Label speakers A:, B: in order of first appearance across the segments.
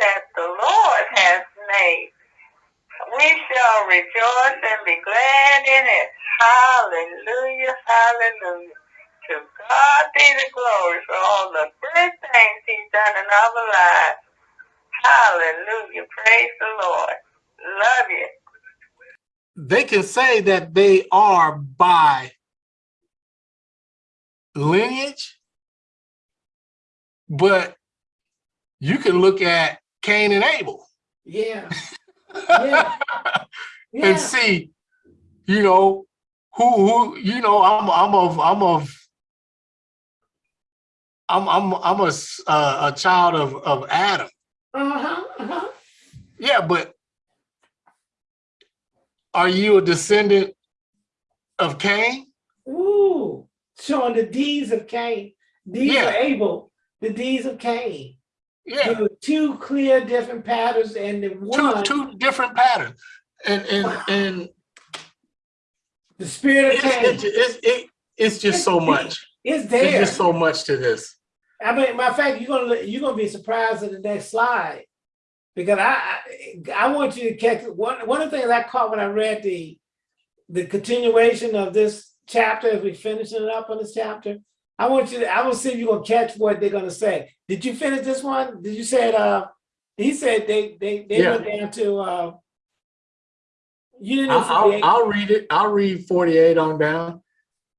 A: that the Lord has made. We shall rejoice and be glad in it. Hallelujah, hallelujah. To God be the glory for all the good things he's done in our lives. Hallelujah. Praise the Lord. Love you.
B: They can say that they are by lineage, but you can look at Cain and Abel
C: Yeah. Yeah. Yeah.
B: and see, you know, who who you know, I'm I'm of I'm of I'm I'm I'm a uh, a child of of Adam.
C: Uh-huh. Uh-huh.
B: Yeah, but are you a descendant of Cain?
C: Ooh. Showing the deeds of Cain. Deeds
B: Yeah.
C: of Abel. The deeds of Cain.
B: Yeah,
C: There were two clear different patterns and the
B: two
C: one,
B: two different patterns, and and and
C: the spirit of
B: it's
C: Cain
B: it's it's, it, it's just so much. There's
C: there.
B: just so much to this.
C: I mean, matter of fact, you're gonna you're gonna be surprised at the next slide because I I, I want you to catch one one of the things I caught when I read the the continuation of this chapter as we finishing it up on this chapter. I want you to I will see if you're gonna catch what they're gonna say. Did you finish this one? Did you say it? Uh, he said they they they
B: Yeah.
C: went down to uh. You didn't
B: I'll, I'll read it. I'll read 48 on down.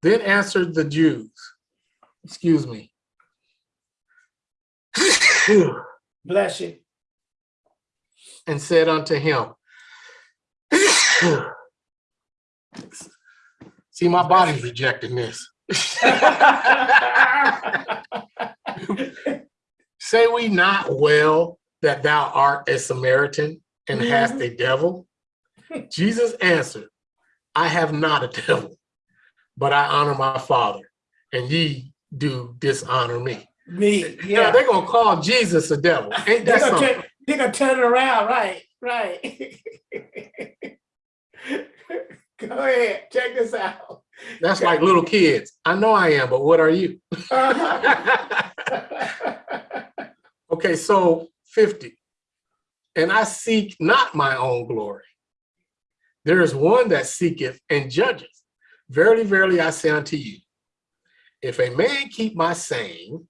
B: Then answered the Jews. Excuse me.
C: Bless you.
B: and said unto him, See, my body's rejecting this. Say we not well that thou art a Samaritan and mm-hmm. hast a devil? Jesus answered, I have not a devil, but I honor my Father, and ye do dishonor me.
C: Me,
B: Yeah,
C: yeah.
B: they're gonna call Jesus a devil. Ain't
C: They're
B: that
C: gonna,
B: something?
C: turn, they're gonna turn it around, right, right. Go ahead, check this out.
B: That's like little kids. I know I am, but what are you? Okay, so 50. And I seek not my own glory. There is one that seeketh and judgeth. Verily, verily, I say unto you, if a man keep my saying,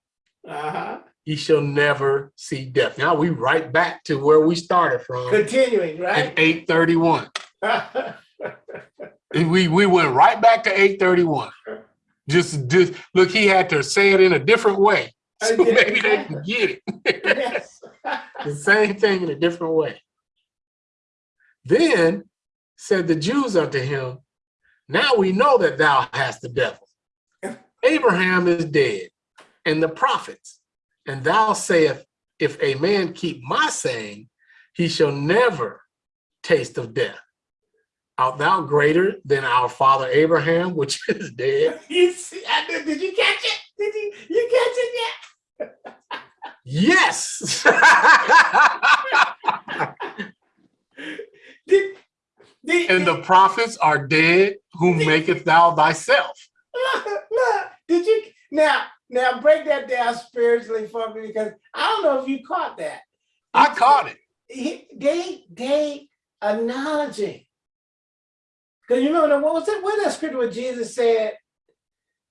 C: Uh-huh.
B: he shall never see death. Now we right back to where we started from
C: Continuing,
B: in
C: right?
B: 831. We we went right back to 831. Just, just look, he had to say it in a different way. So maybe they can get it.
C: yes.
B: the same thing in a different way. Then said the Jews unto him, Now we know that thou hast the devil. Abraham is dead, and the prophets, and thou sayest, If a man keep my saying, he shall never taste of death. Art thou greater than our father Abraham, which is dead?
C: You see, I did, did you catch it? Did you you catch it yet?
B: Yes.
C: Did, did,
B: and the prophets are dead, whom maketh thou thyself.
C: look, look, did you now now break that down spiritually for me because I don't know if you caught that.
B: I caught it.
C: He, they they acknowledging. Because you remember what was it? What that scripture where Jesus said?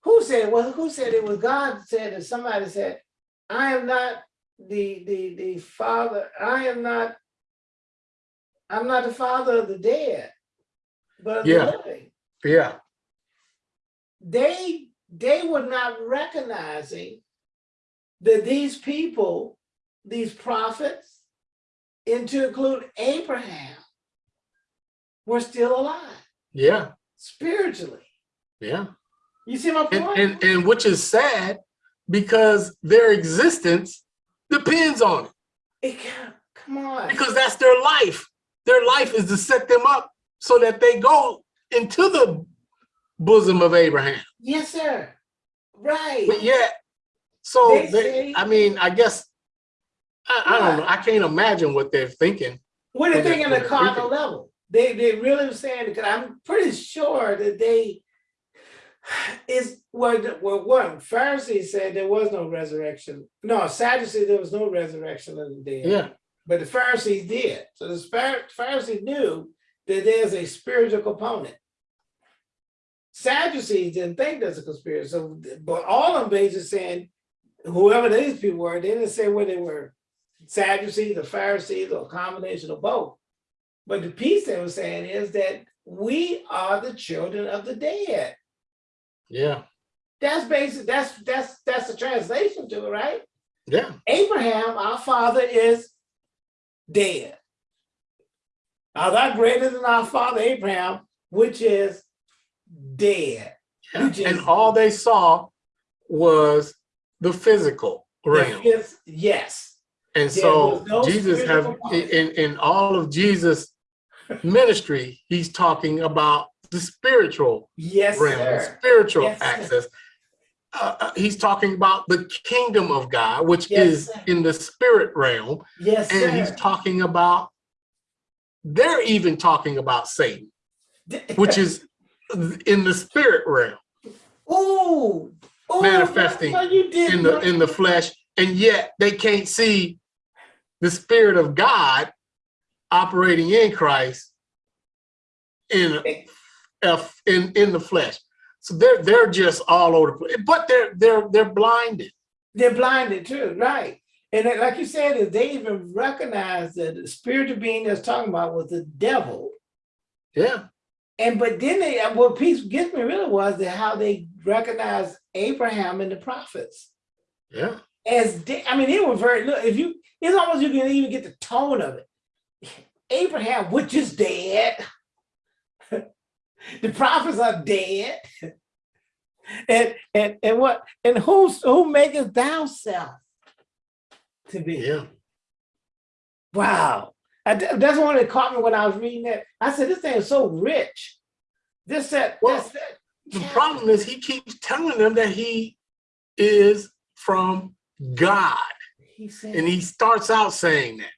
C: Who said? Well, who said it was God said it? Somebody said, "I am not the the the father. I am not. I'm not the father of the dead, but of
B: Yeah.
C: the living."
B: Yeah.
C: they they were not recognizing that these people, these prophets, and to include Abraham, were still alive
B: Yeah.
C: spiritually.
B: Yeah.
C: You see my
B: And,
C: point?
B: and, and which is sad because their existence depends on it
C: It can't- come on.
B: because that's their life. Their life is to set them up so that they go into the bosom of Abraham.
C: Yes, sir. Right.
B: But yet, so
C: They
B: they, I mean, I guess, I, I don't know. I can't imagine what they're thinking.
C: What are they thinking
B: what
C: the cardinal level? They they really were saying because I'm pretty sure that they is well, the- well one Pharisees said there was no resurrection. No, Sadducees there was no resurrection of the dead.
B: Yeah.
C: but the Pharisees did. So the Phar- Pharisees knew that there's a spiritual component. Sadducees didn't think there's a conspiracy, so, but all of them basically saying, whoever these people were, they didn't say where they were. Sadducees or Pharisees or a combination of both. But the piece they were saying is that we are the children of the dead.
B: Yeah,
C: That's basic, that's, that's, that's the translation to it, right?
B: yeah,
C: Abraham, our father, is dead. Are thou greater than our father Abraham, which is dead?
B: yeah.
C: Which
B: And all they saw was the physical realm.
C: Yes, Yes,
B: And
C: There
B: so
C: no
B: Jesus have, in, in all of Jesus' ministry, he's talking about the spiritual
C: yes,
B: realm,
C: sir.
B: spiritual
C: Yes,
B: access. Uh, uh, he's talking about the kingdom of God, which
C: Yes,
B: is
C: sir.
B: in the spirit realm.
C: Yes,
B: And he's talking about, they're even talking about Satan, which is in the spirit realm,
C: Ooh, ooh,
B: manifesting
C: no, you did
B: in the in the flesh, and yet they can't see the spirit of God operating in Christ in in in the flesh. So they're they're just all over the place, but they're they're they're blinded.
C: They're blinded too, right? And like you said, they even recognize that the spiritual being that's talking about was the devil.
B: Yeah,
C: And but then they what peace gets me really was that how they recognized Abraham and the prophets
B: yeah,
C: as de- I mean, it was very look if you it's almost you can even get the tone of it. Abraham, which is dead. the prophets are dead. And and and what and who's who maketh thou self to be?
B: yeah.
C: Wow. I, that's one that caught me when I was reading that. I said, this thing is so rich. This, that,
B: Well,
C: that.
B: The problem is he keeps telling them that he is from God,
C: He said,
B: and he starts out saying that,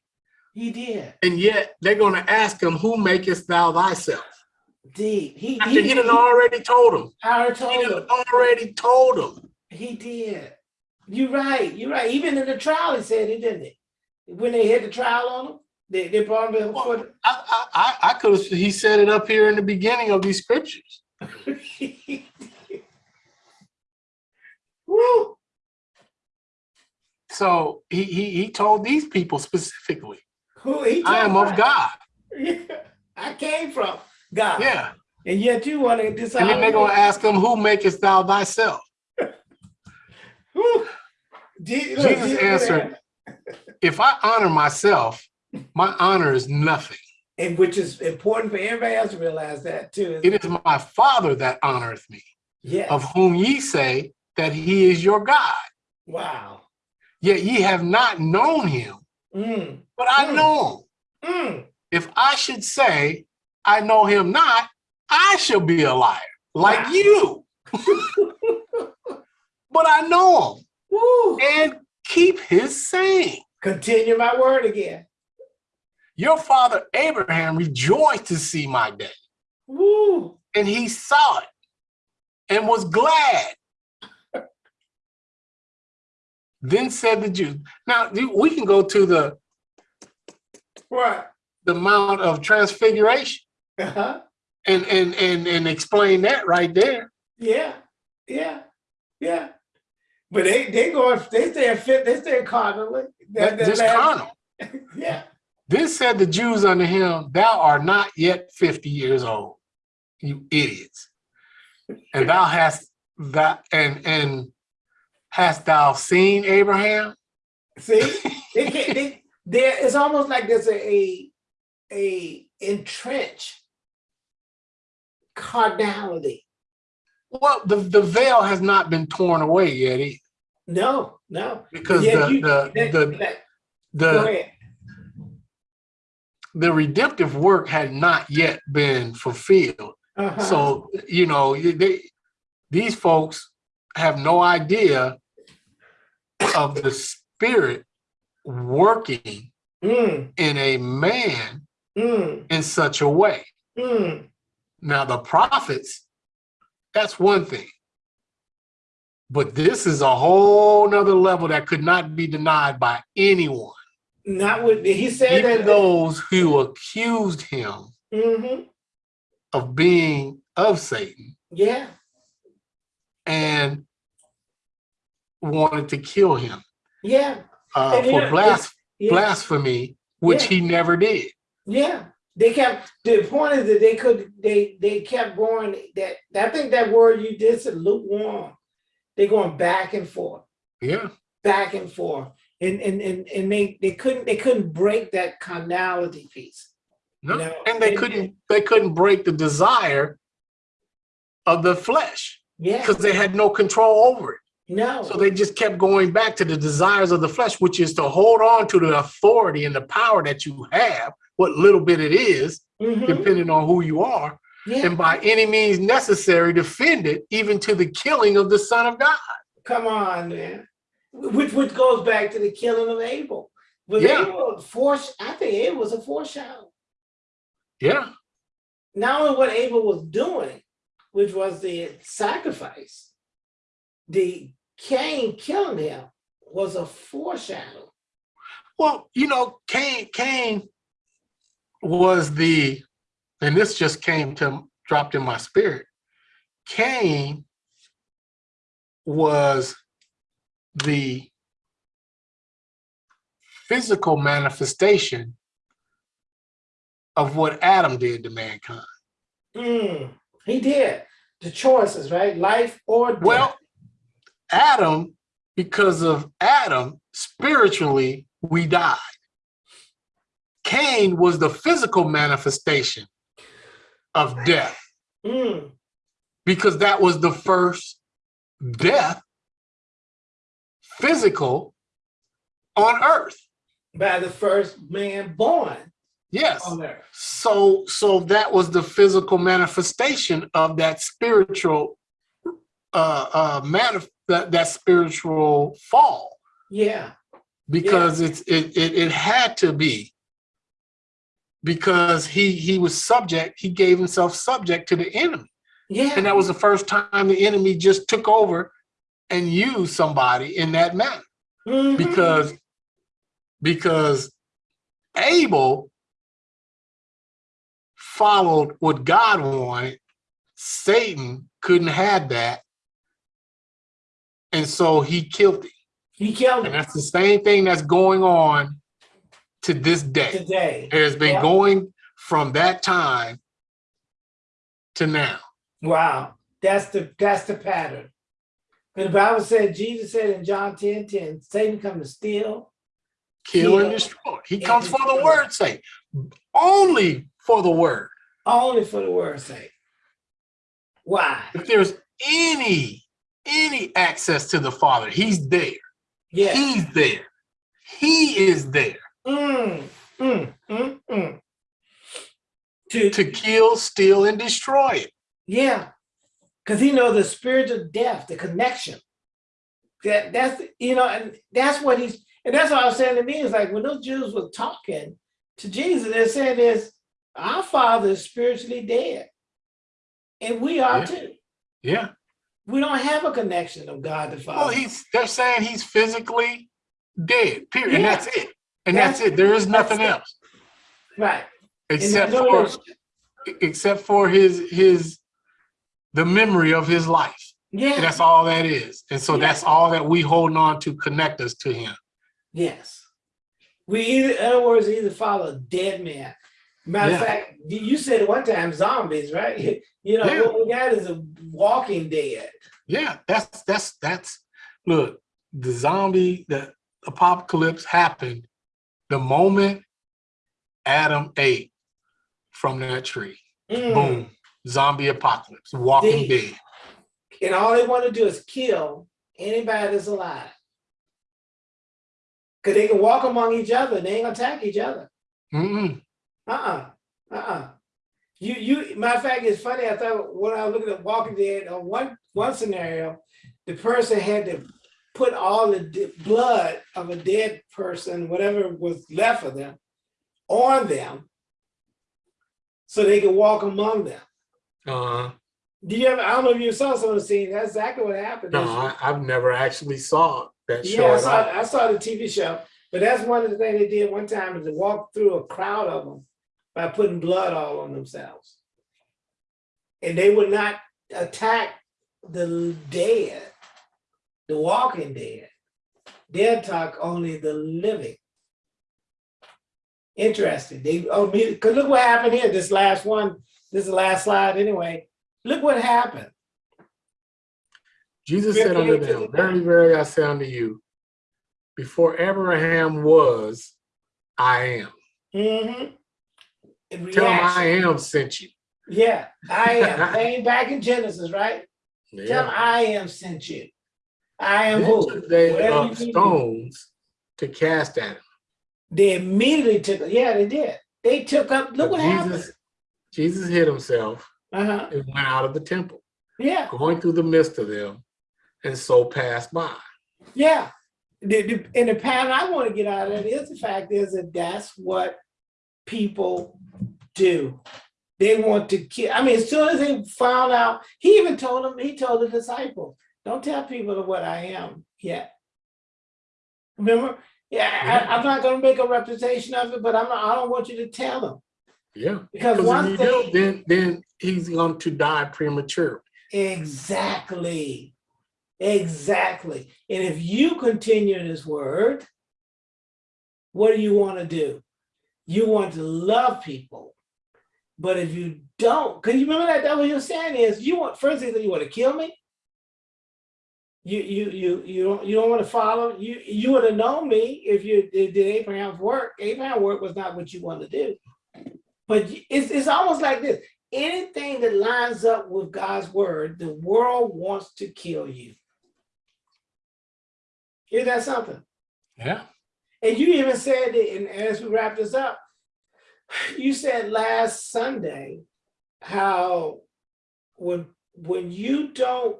C: he did.
B: and yet they're going to ask him, "Who makest thou thyself?"
C: Deep. He,
B: After
C: he,
B: he done already told him.
C: I
B: He
C: told him.
B: already told him.
C: He did. You're right. You're right. Even in the trial, he said it, didn't he? When they had the trial on him, they, they brought him before.
B: I, I, I- I could have, he said it up here in the beginning of these scriptures.
C: Woo!
B: So he, he, he told these people specifically,
C: Who he
B: I am of. God.
C: I came from God.
B: Yeah.
C: And yet you want to decide.
B: And then they're going to ask him, who makest thou thyself?
C: Look,
B: Jesus answered, if I honor myself, my honor is nothing.
C: And which is important for everybody else to realize that too.
B: It is my Father that honoreth me,
C: yes.
B: of whom ye say that he is your God.
C: wow.
B: Yet ye have not known him,
C: Mm,
B: but I
C: Mm.
B: know him.
C: mm.
B: If I should say, I know him not, I shall be a liar, like
C: Wow.
B: you. but I know him
C: Woo.
B: and keep his saying.
C: Continue my word again.
B: Your father Abraham rejoiced to see my day,
C: Woo.
B: and he saw it and was glad. then said the Jews. Now we can go to the,
C: What?
B: the Mount of Transfiguration
C: Uh-huh.
B: and, and, and, and explain that right there.
C: Yeah. Yeah. Yeah. But they they go they stay fit they stay carnally. That- that
B: Just carnal.
C: Yeah.
B: This said the Jews unto him, Thou art not yet 50 years old, you idiots. And thou hast that and and hast thou seen Abraham?
C: See, they they, there. It's almost like there's a a, a entrenched carnality.
B: Well, the, the veil has not been torn away yet either,
C: No, no.
B: because
C: Yeah,
B: the,
C: you-
B: the,
C: that-
B: the,
C: that-
B: the, the redemptive work had not yet been fulfilled.
C: Uh-huh.
B: So, you know, they, these folks have no idea of the spirit working
C: Mm,
B: in a man
C: mm,
B: in such a way.
C: mm.
B: Now, the prophets, that's one thing. But this is a whole nother level that could not be denied by anyone.
C: Not with, he said
B: Even
C: that.
B: those who accused him
C: hmm
B: of being of Satan
C: yeah,
B: and wanted to kill him
C: yeah,
B: uh, for
C: know,
B: blas-
C: yeah,
B: blasphemy, which
C: Yeah.
B: he never did.
C: yeah. They kept, the point is that they could, they, they kept going, that, I think that word you did said lukewarm. They're going back and forth.
B: Yeah,
C: back and forth. And and and, and they, they couldn't they couldn't break that carnality piece.
B: no,
C: You know,
B: and they
C: and-
B: couldn't they couldn't break the desire of the flesh
C: Yeah.
B: because they had no control over it.
C: No.
B: So they just kept going back to the desires of the flesh, which is to hold on to the authority and the power that you have, what little bit it is,
C: Mhm.
B: depending on who you are,
C: Yeah.
B: and by any means necessary, defend it, even to the killing of the Son of God.
C: Come on, man. Which which goes back to the killing of Abel. Was
B: Yeah.
C: Abel foresh I think Abel was a foreshadow.
B: Yeah,
C: Not only what Abel was doing, which was the sacrifice, the Cain killing him was a foreshadow.
B: Well, you know, Cain, Cain was the, and this just came to dropped in my spirit. Cain was the physical manifestation of what Adam did to mankind.
C: Mm, he did. The choices, right? Life or death.
B: Well, Adam, because of Adam, spiritually, we died. Cain was the physical manifestation of death
C: Mm,
B: because that was the first death, physical, on earth.
C: by the first man born
B: Yes.
C: on earth.
B: So, so that was the physical manifestation of that spiritual, uh, uh, manif- that, that spiritual fall.
C: Yeah.
B: because it's it, it it had to be because he he was subject he gave himself subject to the enemy
C: Yeah.
B: and that was the first time the enemy just took over and used somebody in that manner
C: Mhm.
B: because because abel followed what god wanted satan couldn't have that and so he killed him
C: he killed
B: and
C: him
B: that's the same thing that's going on to this day.
C: today.
B: It has been
C: Yeah.
B: going from that time to now.
C: Wow. That's the that's the pattern. But the Bible said, Jesus said in John 10 10, Satan come to steal.
B: Kill and destroy. He
C: and
B: comes for the
C: destroy.
B: word's sake. Only for the word.
C: Only for the word's sake. Why?
B: If there's any any access to the Father, he's there.
C: Yeah.
B: He's there. He is there
C: Mm, mm, mm, mm. To,
B: to kill, steal, and destroy it.
C: yeah. Because he knows the spirit of death, the connection. That that's you know, and that's what he's and that's what I was saying to me is like when those Jews were talking to Jesus, they're saying this, our father is spiritually dead. And we are
B: Yeah.
C: too.
B: Yeah.
C: We don't have a connection of God the Father.
B: Well, he's they're saying he's physically dead. Period. And that's it. And that's, it. There is nothing
C: that's it.
B: else.
C: right.
B: Except for
C: other-
B: except for his his the memory of his life and
C: yeah.
B: that's all that is and so
C: Yeah.
B: that's all that we holding on to connect us to him
C: Yes. We either, in other words, either follow a dead man. Matter of
B: Yeah.
C: fact, you- said one time zombies, right? You know,
B: Yeah.
C: what we got is a walking dead.
B: yeah that's that's that's look the zombie the apocalypse happened the moment adam ate from that tree
C: Mm.
B: boom zombie apocalypse walking
C: Dead.
B: dead
C: And all they want to do is kill anybody that's alive. Because they can walk among each other, they ain't gonna attack each other.
B: Mm-mm.
C: Uh-uh. Uh-uh. You you matter of fact, it's funny. I thought when I was looking at Walking Dead, on one one scenario, the person had to put all the blood of a dead person, whatever was left of them, on them, so they could walk among them.
B: Uh-huh.
C: Do you ever? I don't know if you saw some of the scenes. That's exactly what happened.
B: no I, i've never actually saw that show
C: yeah, I saw. I saw the TV show. But that's one of the things they did one time is to walk through a crowd of them by putting blood all on themselves. And they would not attack the dead, the walking dead. They'd attack only the living. Interesting. They, oh, because look what happened here, this last one, this is the last slide anyway. Look what happened.
B: Jesus said unto them, Verily, verily, I say unto you, before Abraham was, I am.
C: Mhm.
B: Tell him I am sent you.
C: Yeah, I am. Ain't back in Genesis, right? Tell him
B: Yeah.
C: I am sent you. I am
B: Then
C: who?
B: they
C: Whatever
B: up
C: you need to do.
B: stones to cast at him.
C: They immediately took, yeah, they did. They took up, look
B: But
C: what happened.
B: Jesus, Jesus hid himself
C: Uh-huh,
B: and went out of the temple,
C: yeah,
B: going through the midst of them, and so passed by.
C: yeah. The, the, and the pattern I want to get out of it is the fact is that that's what people do. They want to kill, I mean, as soon as they found out, he even told them, he told the disciples, don't tell people what I am yet. Remember? Yeah, I, I'm not gonna make a representation of it, but I'm not, I don't want you to tell them.
B: Yeah.
C: Because once
B: if you do, then then he's going to die premature.
C: exactly, exactly. And if you continue in his word, what do you want to do? You want to love people. But if you don't, because you remember that, that what you're saying is you want, first thing, you want to kill me? You, you, you, you don't, you don't want to follow, you, you would have known me if you did Abraham's work. Abraham's work was not what you want to do. But it's, it's almost like this, anything that lines up with God's word, the world wants to kill you. Is that something?
B: Yeah.
C: And you even said, it, and as we wrap this up, you said last Sunday how when when you don't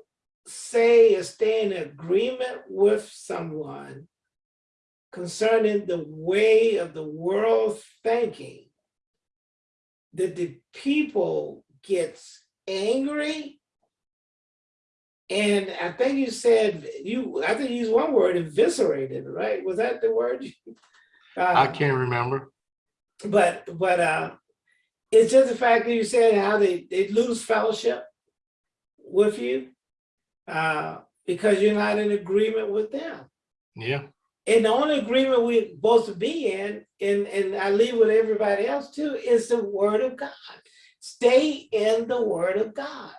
C: say or stay in agreement with someone concerning the way of the world thinking, that the people gets angry. And I think you said you, I think you used one word, eviscerated, right? Was that the word?
B: I
C: Uh,
B: can't remember.
C: but but uh it's just the fact that you said how they they lose fellowship with you uh because you're not in agreement with them
B: Yeah.
C: and the only agreement we're supposed to be in and and i leave with everybody else too is the word of god stay in the word of god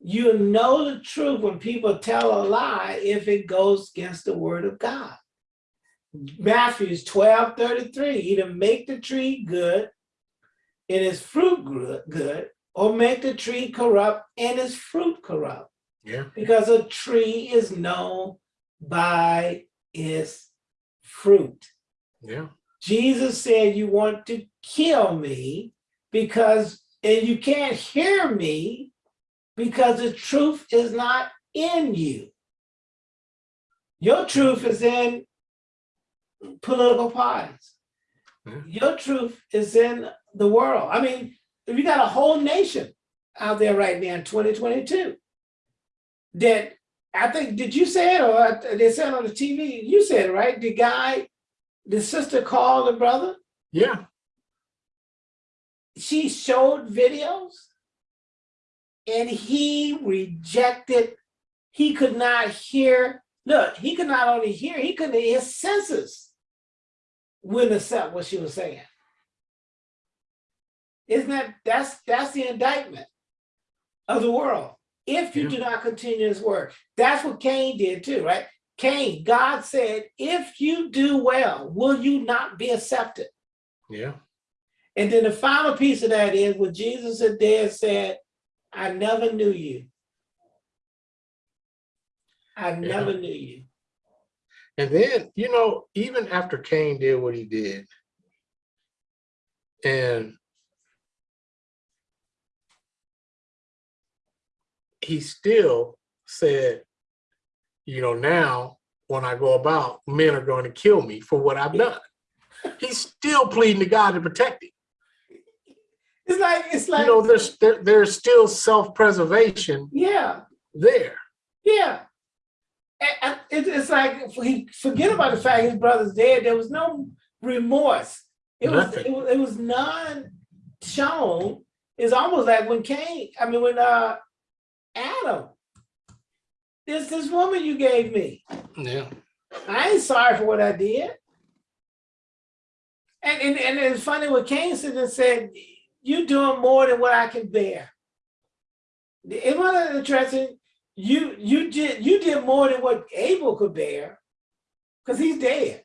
C: you know the truth when people tell a lie if it goes against the word of god Matthews 12, 33, either make the tree good and its fruit good, good, or make the tree corrupt and its fruit corrupt.
B: Yeah.
C: Because a tree is known by its fruit.
B: Yeah.
C: Jesus said, you want to kill me because, and you can't hear me because the truth is not in you. Your truth is in political parties. Your truth is in the world. I mean, we got a whole nation out there right now in 2022 that I think, did you say it or they said on the TV? You said it, right? The guy, the sister called the brother,
B: Yeah.
C: she showed videos and he rejected, he could not hear, look, he could not only hear, he couldn't, his senses wouldn't accept what she was saying. Isn't that, that's, that's the indictment of the world. If you
B: Yeah.
C: do not continue his word, that's what Cain did too, right? Cain, God said, if you do well, will you not be accepted?
B: Yeah.
C: And then the final piece of that is what Jesus had there said, I never knew you. I never knew you.
B: And then, you know, even after Cain did what he did, and he still said, you know, now when I go about, men are going to kill me for what I've done. He's still pleading to God to protect him.
C: It's like, it's like You
B: know, there's there, there's still self-preservation
C: yeah,
B: there.
C: yeah. And- and it- it's like he forget about the fact his brother's dead. There was no remorse. It was it was, it was none shown. It's almost like when Cain. I mean, when uh Adam. This this woman you gave me.
B: Yeah.
C: I ain't sorry for what I did. And and, and it's funny what Cain said and said, you doing more than what I can bear. It wasn't interesting. You you did you did more than what Abel could bear, because he's dead.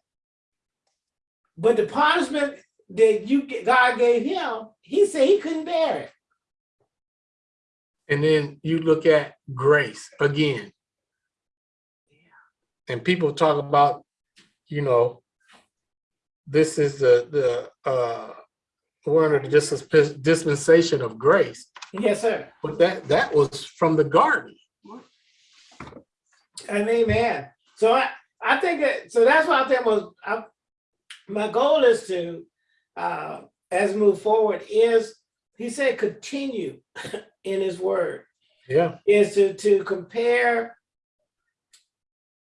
C: But the punishment that you God gave him, he said he couldn't bear it.
B: And then you look at grace again. Yeah. And people talk about, you know, this is the the uh one of the dis- dispensation of grace,
C: Yes, sir.
B: but that that was from the garden.
C: And amen. So I, I think that, so that's why I think was, I, my goal is to, uh, as move forward is, he said, continue in his word,
B: Yeah,
C: is to, to compare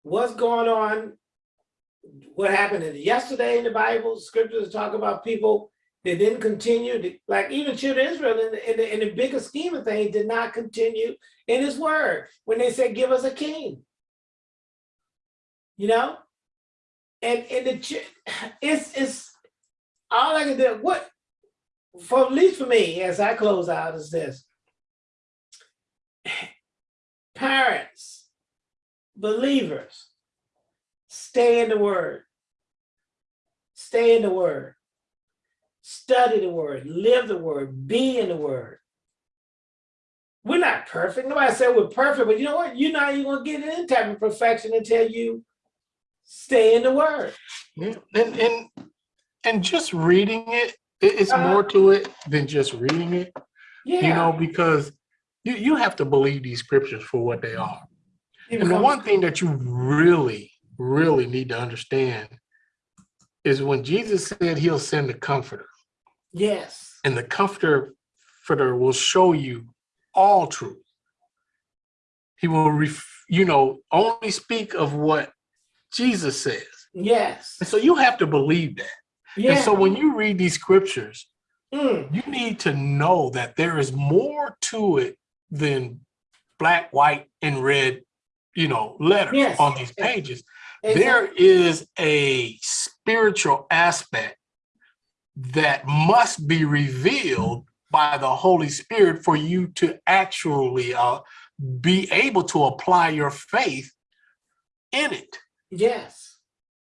C: what's going on, what happened in yesterday in the Bible, scriptures talk about people that didn't continue, to- like even children of Israel in the, in the, in the bigger scheme of things did not continue in his word when they said, give us a king. You know? And and the it's it's all I can do. What for at least for me, as I close out, is this. Parents, believers, stay in the word. Stay in the word. Study the word, live the word, be in the word. We're not perfect. Nobody said we're perfect, but you know what? You're not even gonna get any type of perfection until you stay in the word.
B: yeah. And and and just reading it, it- it's
C: Uh-huh.
B: more to it than just reading it.
C: Yeah.
B: You know, because you you have to believe these scriptures for what they are.
C: It
B: And the one thing that you really, really need to understand is when Jesus said he'll send the comforter,
C: Yes.
B: and the comforter will show you all truth. He will, ref, you know, only speak of what Jesus says.
C: Yes.
B: And so you have to believe that.
C: Yeah.
B: And so when you read these scriptures,
C: Mm,
B: you need to know that there is more to it than black, white, and red, you know, letters
C: Yes.
B: on these pages.
C: exactly.
B: There is a spiritual aspect that must be revealed by the Holy Spirit for you to actually uh, be able to apply your faith in it
C: Yes.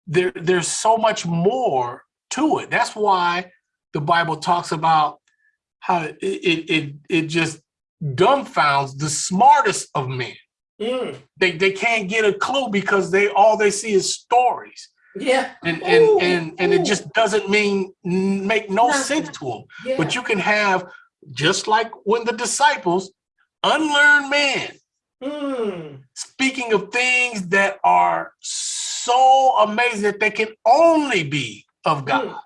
B: there there's so much more to it. That's why the Bible talks about how it it it, it just dumbfounds the smartest of men.
C: Mm,
B: They they can't get a clue because they all they see is stories.
C: Yeah.
B: And and
C: Ooh,
B: and and it just doesn't mean make no
C: Nothing.
B: sense to them.
C: Yeah.
B: But you can have just like when the disciples, unlearned men,
C: Mm,
B: speaking of things that are so amazing that they can only be of God.
C: Mm.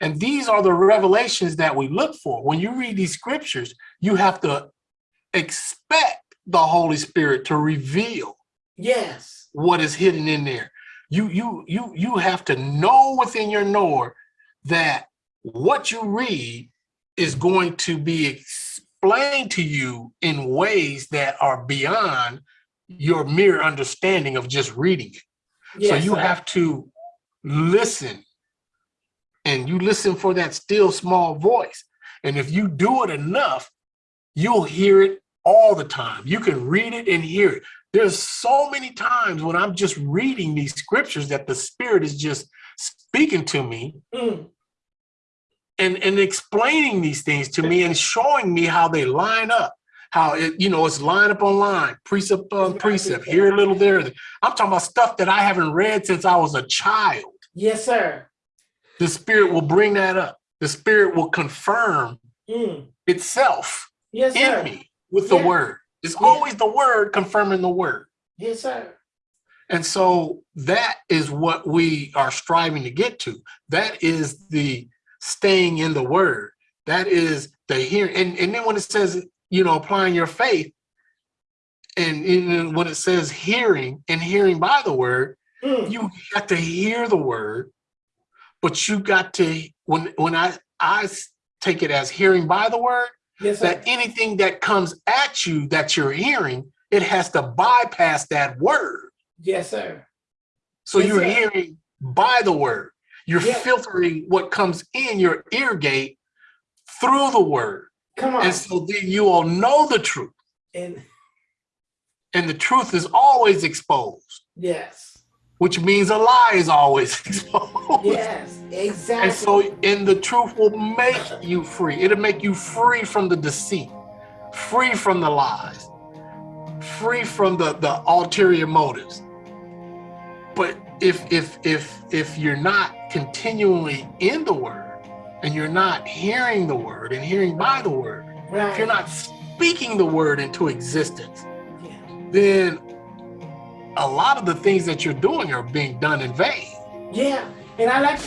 B: And these are the revelations that we look for. When you read these scriptures, you have to expect the Holy Spirit to reveal
C: yes.
B: What is hidden in there. You you you you have to know within your knower that what you read is going to be explained to you in ways that are beyond your mere understanding of just reading it.
C: Yes.
B: so you
C: sir.
B: have to listen and you listen for that still small voice. And if you do it enough, you'll hear it all the time. You can read it and hear it. There's so many times when I'm just reading these scriptures that the spirit is just speaking to me
C: Mm,
B: and, and explaining these things to me and showing me how they line up. How it, you know, it's line up on line, precept on precept, here a little, there. I'm talking about stuff that I haven't read since I was a child.
C: yes, sir.
B: the spirit will bring that up. The spirit will confirm
C: Mm,
B: itself
C: yes, sir.
B: in me with the
C: Yeah.
B: word. It's
C: Yeah.
B: always the word confirming the word.
C: Yes, sir.
B: And so that is what we are striving to get to. That is the staying in the word. That is the hearing. And, and then when it says, you know, applying your faith, and, and when it says hearing and hearing by the word,
C: Mm,
B: you got to hear the word, but you got to when when I, I take it as hearing by the word
C: Yes,
B: that anything that comes at you that you're hearing, it has to bypass that word.
C: Yes, sir.
B: So
C: Yes,
B: you're
C: sir.
B: hearing by the word. You're
C: Yeah.
B: filtering what comes in your ear gate through the word.
C: Come on.
B: And so then you will know the truth.
C: And
B: And the truth is always exposed,
C: yes,
B: which means a lie is always exposed.
C: yes, exactly.
B: And so, and the truth will make you free. It'll make you free from the deceit, free from the lies, free from the, the ulterior motives. But if if if if you're not continually in the word and you're not hearing the word and hearing by the word,
C: right.
B: if you're not speaking the word into existence,
C: Yeah.
B: then a lot of the things that you're doing are being done in vain.
C: Yeah, and I like